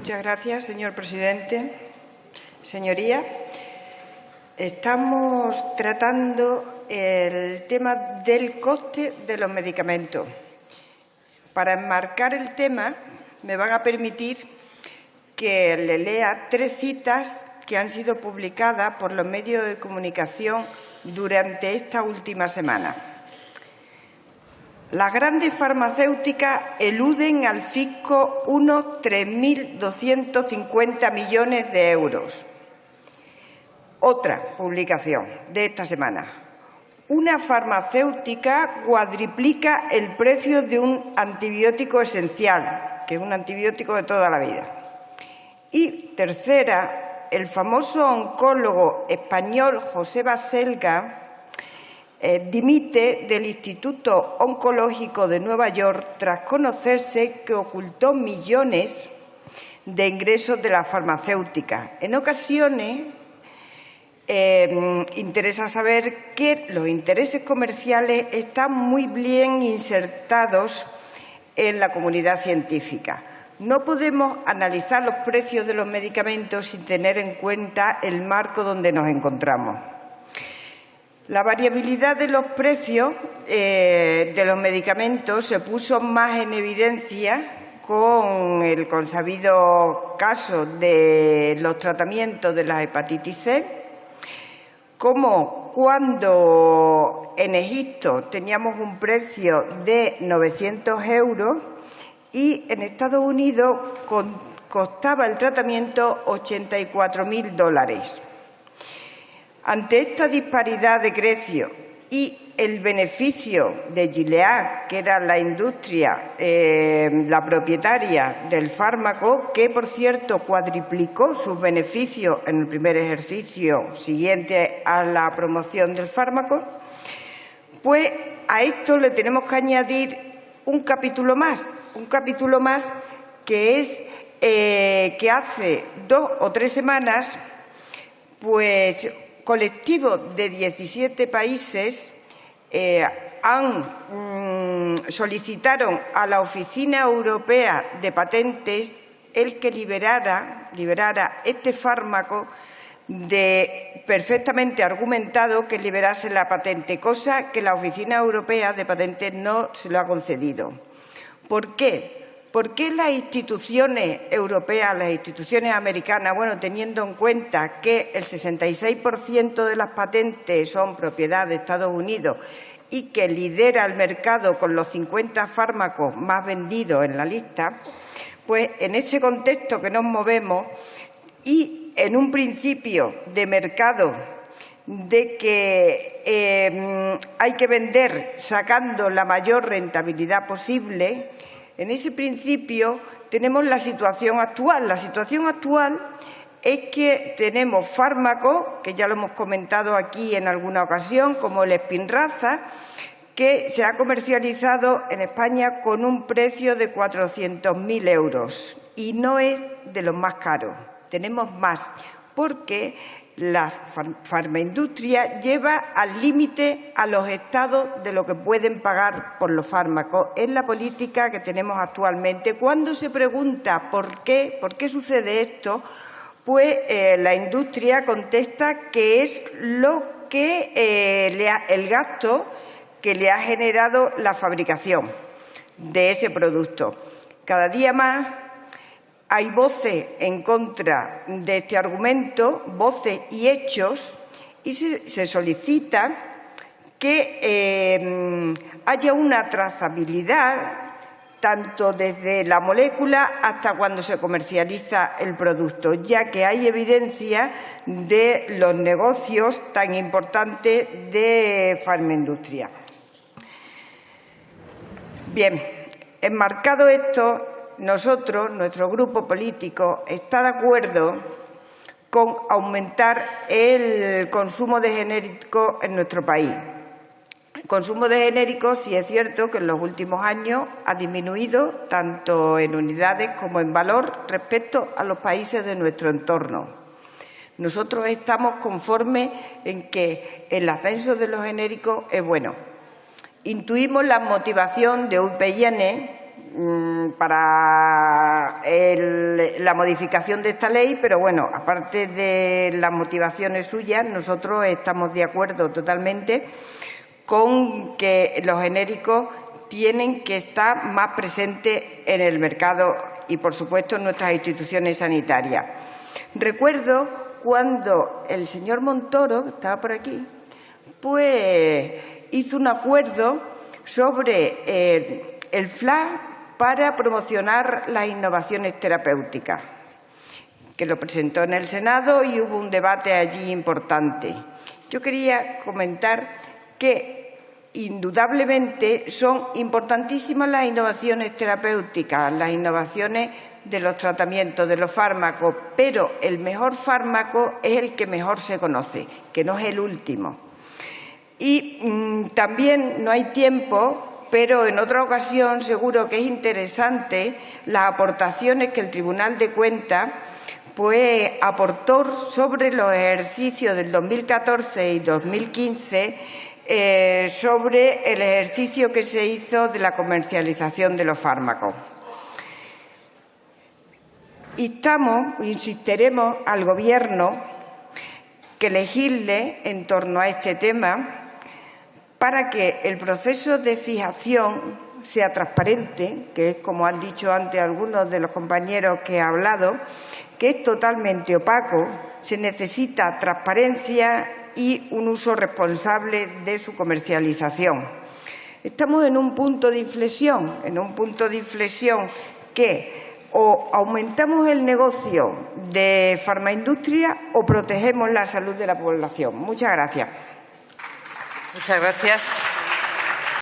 Muchas gracias, señor presidente. Señoría, estamos tratando el tema del coste de los medicamentos. Para enmarcar el tema, me van a permitir que le lea tres citas que han sido publicadas por los medios de comunicación durante esta última semana. Las grandes farmacéuticas eluden al fisco unos 3.250 millones de euros. Otra publicación de esta semana. Una farmacéutica cuadriplica el precio de un antibiótico esencial, que es un antibiótico de toda la vida. Y tercera, el famoso oncólogo español José Baselga eh, dimite del Instituto Oncológico de Nueva York tras conocerse que ocultó millones de ingresos de la farmacéutica. En ocasiones em, interesa saber que los intereses comerciales están muy bien insertados en la comunidad científica. No podemos analizar los precios de los medicamentos sin tener en cuenta el marco donde nos encontramos. La variabilidad de los precios eh, de los medicamentos se puso más en evidencia con el consabido caso de los tratamientos de la hepatitis C, como cuando en Egipto teníamos un precio de 900 euros y en Estados Unidos costaba el tratamiento 84.000 dólares. Ante esta disparidad de precio y el beneficio de Gilead, que era la industria, eh, la propietaria del fármaco, que por cierto cuadriplicó sus beneficios en el primer ejercicio siguiente a la promoción del fármaco, pues a esto le tenemos que añadir un capítulo más, un capítulo más que es eh, que hace dos o tres semanas, pues colectivo de 17 países eh, mm, solicitaron a la Oficina Europea de Patentes el que liberara, liberara este fármaco de perfectamente argumentado que liberase la patente, cosa que la Oficina Europea de Patentes no se lo ha concedido. ¿Por qué? ¿Por qué las instituciones europeas, las instituciones americanas, bueno, teniendo en cuenta que el 66% de las patentes son propiedad de Estados Unidos y que lidera el mercado con los 50 fármacos más vendidos en la lista, pues en ese contexto que nos movemos y en un principio de mercado de que eh, hay que vender sacando la mayor rentabilidad posible, en ese principio tenemos la situación actual. La situación actual es que tenemos fármacos, que ya lo hemos comentado aquí en alguna ocasión, como el Spinraza, que se ha comercializado en España con un precio de 400.000 euros y no es de los más caros. Tenemos más, porque la farmaindustria lleva al límite a los estados de lo que pueden pagar por los fármacos. Es la política que tenemos actualmente. Cuando se pregunta por qué, por qué sucede esto, pues eh, la industria contesta que es lo que eh, el gasto que le ha generado la fabricación de ese producto. Cada día más hay voces en contra de este argumento, voces y hechos, y se, solicita que eh, haya una trazabilidad tanto desde la molécula hasta cuando se comercializa el producto, ya que hay evidencia de los negocios tan importantes de farmaindustria. Bien, enmarcado esto, nosotros, nuestro grupo político, está de acuerdo con aumentar el consumo de genéricos en nuestro país. El consumo de genéricos, sí es cierto que en los últimos años ha disminuido tanto en unidades como en valor respecto a los países de nuestro entorno. Nosotros estamos conformes en que el ascenso de los genéricos es bueno. Intuimos la motivación de UPN mm, para la modificación de esta ley, pero bueno, aparte de las motivaciones suyas, nosotros estamos de acuerdo totalmente con que los genéricos tienen que estar más presentes en el mercado y, por supuesto, en nuestras instituciones sanitarias. Recuerdo cuando el señor Montoro, que estaba por aquí, pues hizo un acuerdo sobre eh, el FLA para promocionar las innovaciones terapéuticas, que lo presentó en el Senado y hubo un debate allí importante. Yo quería comentar que indudablemente son importantísimas las innovaciones terapéuticas, las innovaciones de los tratamientos, de los fármacos, pero el mejor fármaco es el que mejor se conoce, que no es el último. Y mm, también no hay tiempo, pero en otra ocasión seguro que es interesante las aportaciones que el Tribunal de Cuentas pues, aportó sobre los ejercicios del 2014 y 2015 eh, sobre el ejercicio que se hizo de la comercialización de los fármacos. Instamos, insistiremos al Gobierno que legisle en torno a este tema para que el proceso de fijación sea transparente, que es como han dicho antes algunos de los compañeros que he hablado, que es totalmente opaco, se necesita transparencia y un uso responsable de su comercialización. Estamos en un punto de inflexión, en un punto de inflexión que o aumentamos el negocio de farmaindustria o protegemos la salud de la población. Muchas gracias. Muchas gracias.